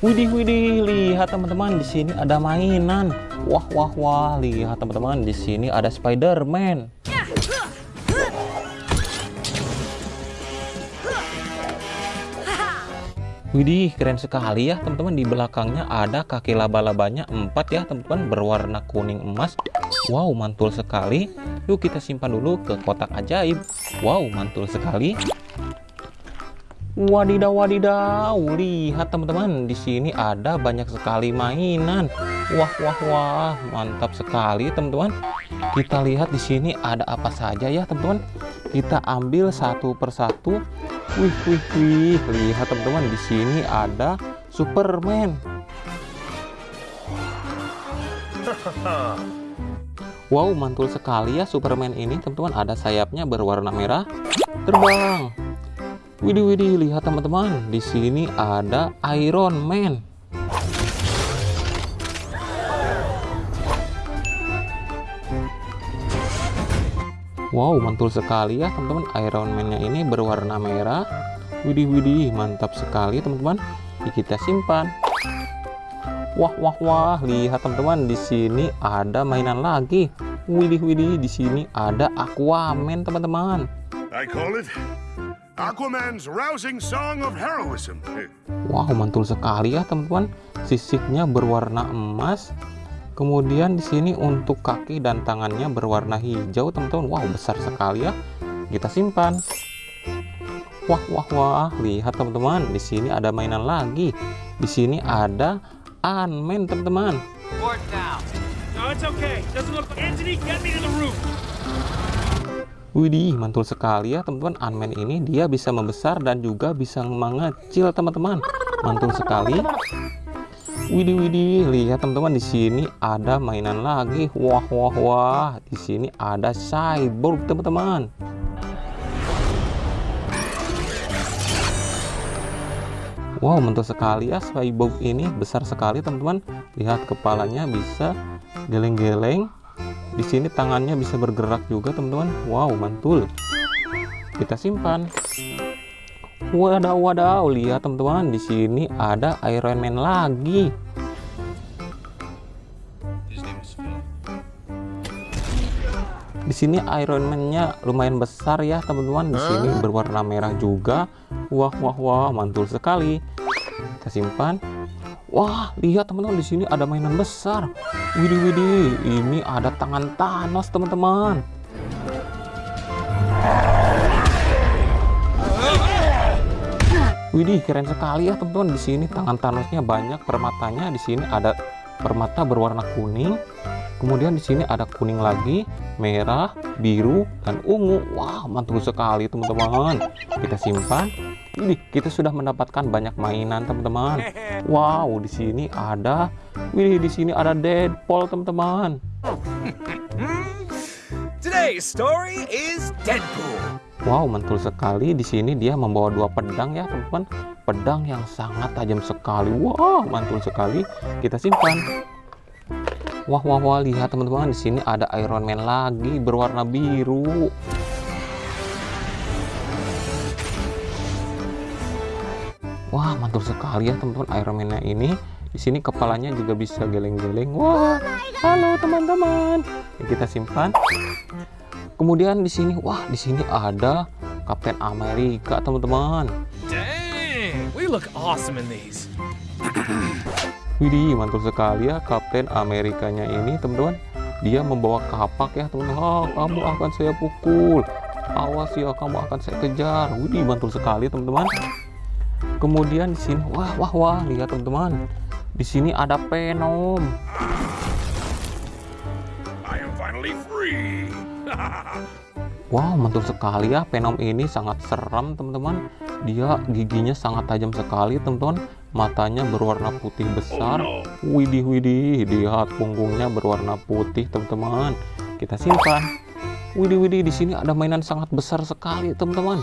Widih, widih, lihat teman-teman di sini ada mainan. Wah, wah, wah, lihat teman-teman di sini ada Spider-Man. Widih, keren sekali ya teman-teman. Di belakangnya ada kaki laba-labanya empat ya teman-teman berwarna kuning emas. Wow, mantul sekali. Yuk kita simpan dulu ke kotak ajaib. Wow, mantul sekali. Wadidaw, wadidaw. Lihat teman-teman, di sini ada banyak sekali mainan. Wah, wah, wah, mantap sekali teman-teman. Kita lihat di sini ada apa saja ya teman-teman. Kita ambil satu persatu. Wih, wih, wih. Lihat teman-teman, di sini ada Superman. Wow, mantul sekali ya Superman ini, teman-teman. Ada sayapnya berwarna merah. Terbang. Widih, widih, lihat teman-teman. Di sini ada Iron Man. Wow, mantul sekali ya teman-teman. Iron Man-nya ini berwarna merah. Widih, widih, mantap sekali teman-teman. Kita simpan. Wah, wah, wah, lihat teman-teman. Di sini ada mainan lagi. Widih, widih, di sini ada Aquaman teman-teman. I call it Aquaman's rousing song of heroism. Wow, mantul sekali ya teman-teman. Sisiknya berwarna emas. Kemudian di sini untuk kaki dan tangannya berwarna hijau, teman-teman. Wow, besar sekali ya. Kita simpan. Wah, wah, wah. Lihat teman-teman, di sini ada mainan lagi. Di sini ada Ant-Man, teman-teman. No, it's okay. Doesn't look like Anthony, get me to the roof. Widih, mantul sekali ya teman-teman. Ant-Man ini dia bisa membesar dan juga bisa mengecil, teman-teman. Mantul sekali. Widih, widih, lihat teman-teman di sini ada mainan lagi. Wah, wah, wah. Di sini ada cyborg, teman-teman. Wow, mantul sekali ya cyborg ini besar sekali, teman-teman. Lihat kepalanya bisa geleng-geleng. Di sini tangannya bisa bergerak juga, teman-teman. Wow, mantul. Kita simpan. Wadaw, wadaw, lihat teman-teman, di sini ada Iron Man lagi. Di sini Iron Man-nya lumayan besar ya, teman-teman. Di sini berwarna merah juga. Wah, wah, wah, mantul sekali. Kita simpan. Wah, lihat teman-teman di sini ada mainan besar. Widih, widih, ini ada tangan Thanos, teman-teman. Widih, keren sekali ya teman-teman. Di sini tangan Thanosnya banyak permatanya. Di sini ada permata berwarna kuning. Kemudian di sini ada kuning lagi, merah, biru, dan ungu. Wah, mantul sekali teman-teman. Kita simpan. Ini kita sudah mendapatkan banyak mainan teman-teman. Wow, di sini ada, wih di sini ada Deadpool teman-teman. Today's story is Deadpool. Wow, mantul sekali. Di sini dia membawa dua pedang ya, teman-teman. Pedang yang sangat tajam sekali. Wah, mantul sekali. Kita simpan. Wah, wah, wah, lihat teman-teman. Di sini ada Iron Man lagi berwarna biru. Wah, mantul sekali ya teman-teman Iron Man-nya ini. Di sini kepalanya juga bisa geleng-geleng. Wah, halo teman-teman. Kita simpan. Kemudian di sini, wah, di sini ada Kapten Amerika, teman-teman. Dang, we look awesome in these. Widih, mantul sekali ya Kapten Amerikanya ini, teman-teman. Dia membawa kapak ya, teman-teman. Ah, kamu akan saya pukul. Awas ya, kamu akan saya kejar. Widih, mantul sekali, teman-teman. Kemudian di sini, wah, wah, wah, lihat teman-teman. Di sini ada Venom. Wow, mantul sekali ya. Venom ini sangat seram, teman-teman. Dia giginya sangat tajam sekali, teman-teman. Matanya berwarna putih besar. Oh, Widih, widih. Lihat punggungnya berwarna putih, teman-teman. Kita simpan. Widih, widih. Di sini ada mainan sangat besar sekali, teman-teman.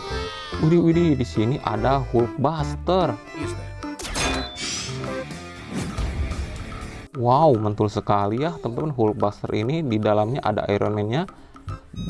Widih, widih. Di sini ada Hulkbuster. That. Wow, mantul sekali ya, teman-teman. Hulkbuster ini di dalamnya ada Iron Man-nya.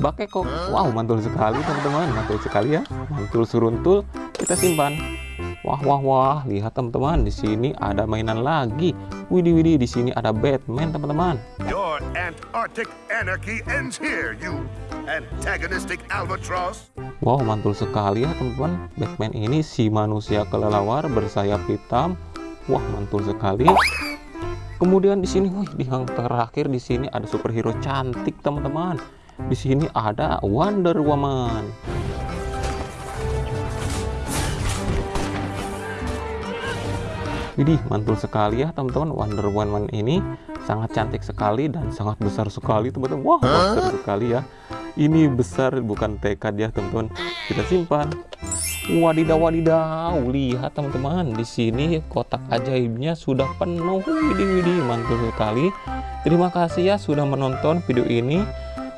Bakeko. Wow, mantul sekali, teman-teman. Mantul sekali ya. Mantul suruntul. Kita simpan. Wah wah wah, lihat teman-teman, di sini ada mainan lagi. Widih widih, di sini ada Batman teman-teman. Your Antarctic anarchy ends here, you antagonistic albatross. Wow, mantul sekali ya teman-teman. Batman ini si manusia kelelawar bersayap hitam. Wah, mantul sekali. Kemudian di sini, wih, di yang terakhir di sini ada superhero cantik teman-teman. Di sini ada Wonder Woman. Widih, mantul sekali ya teman-teman. Wonder Woman ini sangat cantik sekali dan sangat besar sekali teman-teman. Wah, besar sekali ya. Ini besar bukan tekad ya teman-teman. Kita simpan. Wadidaw wadidaw, lihat teman-teman. Di sini kotak ajaibnya sudah penuh. Widih widih, mantul sekali. Terima kasih ya sudah menonton video ini.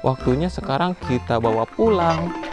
Waktunya sekarang kita bawa pulang.